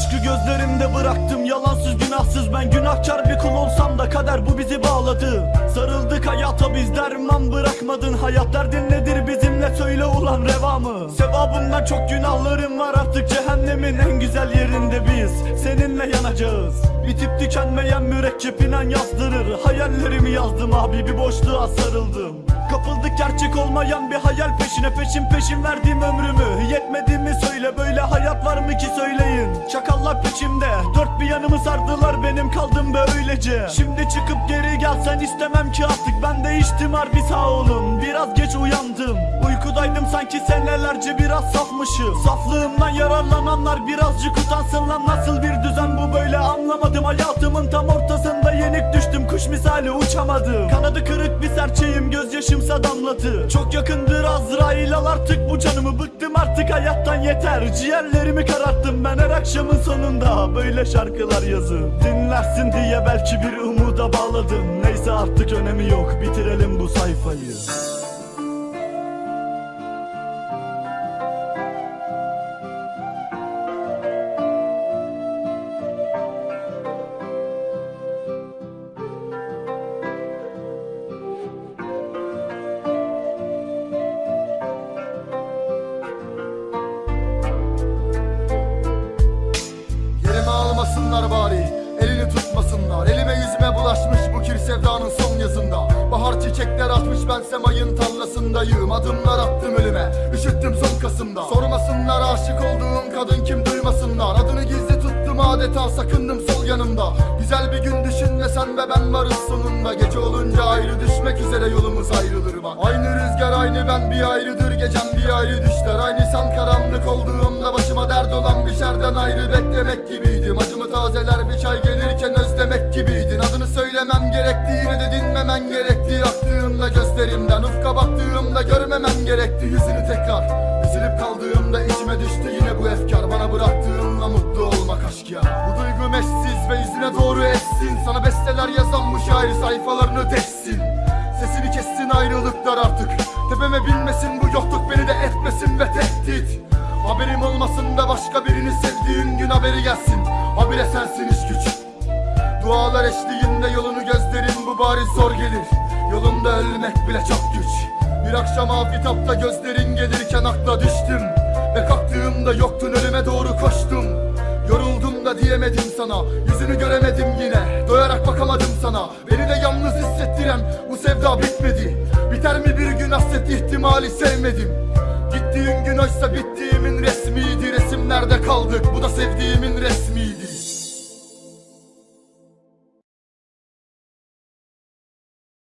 Aşkı gözlerimde bıraktım Yalansız günahsız. Ben günahkar bir kul olsam da Kader bu bizi bağladı. Sarıldık hayata biz derman bırakmadın. Hayat derdin nedir? Bizimle söyle ulan reva mı Sevabımdan çok günahlarım var. Artık Cehennemin en güzel yerinde biz Seninle yanacağız. Bitip tükenmeyen mürekkep inan yazdırır. Hayallerimi yazdım abi bir boşluğa sarıldım. Kapıldık gerçek olmayan bir hayal peşine. Peşin peşin verdiğim ömrümü. Yetmedi mi söyle böyle hayat var mı ki söyleyin Peşimde. Dört bir yanımı sardılar benim kaldım böylece. Şimdi çıkıp geri gelsen istemem ki artık. Ben değiştim harbi sağ olun. Biraz geç uyandım. Uykudaydım sanki senelerce biraz safmışım. Saflığımdan yararlananlar birazcık utansın lan. Nasıl bir düzen bu böyle anlamadım. Hayatımın tam ortasında yenik düştüm Kuş misali uçamadım Kanadı kırık bir serçeyim gözyaşımsa damlatı Çok yakındır Azrail al artık bu canımı. Bıktım artık hayattan yeter. Ciğerlerimi kararttım ben her akşamın sonunda. Böyle şarkılar yazıp Dinlersin diye belki bir umuda bağladım. Neyse artık önemi yok. Bitirelim bu sayfayı sevdanın son yazında. Bahar çiçekler atmış bense mayın tarlasındayım. Adımlar attım ölüme Üşüttüm son Kasım'da. Sormasınlar aşık olduğum kadın kim duymasınlar. Adını gizli tuttum adeta sakındım sol yanımda. Güzel bir gün düşün ve sen ve ben varız sonunda. Gece olunca ayrı düşmek üzere yolumuz ayrılır bak. Aynı rüzgar aynı ben bir ayrıdır. Gecem bir ayrı düşler. Aynı sen karanlık olduğumda başıma dert olan bir şerden ayrı beklemek gibiydim. Acımı tazeler bir çay Adını söylemem gerekti yine de dinmemen gerekti Aktığımda gözlerimden ufka baktığımda görmemem gerekti. Yüzünü tekrar üzülüp kaldığımda içime düştü. Yine bu efkar Bana bıraktığınla mutlu olmak aşk ya. Bu duygum eşsiz ve yüzüne doğru etsin. Sana besteler yazan bu şair sayfalarını deşsin. Sesini kessin ayrılıklar artık. Tepeme binmesin bu yokluk beni de etmesin ve tehdit. Haberim olmasın da başka birini sevdiğin gün haberi gelsin. Habire sensin iş güç Dualar eşliğinde yolunu gözlerin bu bariz zor gelir. Yolunda ölmek bile çok güç. Bir akşam afitapta gözlerin gelirken akla düştüm. Ve kalktığımda yoktun ölüme doğru koştum. Yoruldum da diyemedim sana Yüzünü göremedim yine. Doyarak bakamadım sana Beni de yalnız hissettiren bu sevda bitmedi. Biter mi bir gün hasret ihtimali sevmedim. Gittiğin gün oysa bittiğimin resmiydi Resimlerde kaldık. Bu da sevdiğimin resmiydi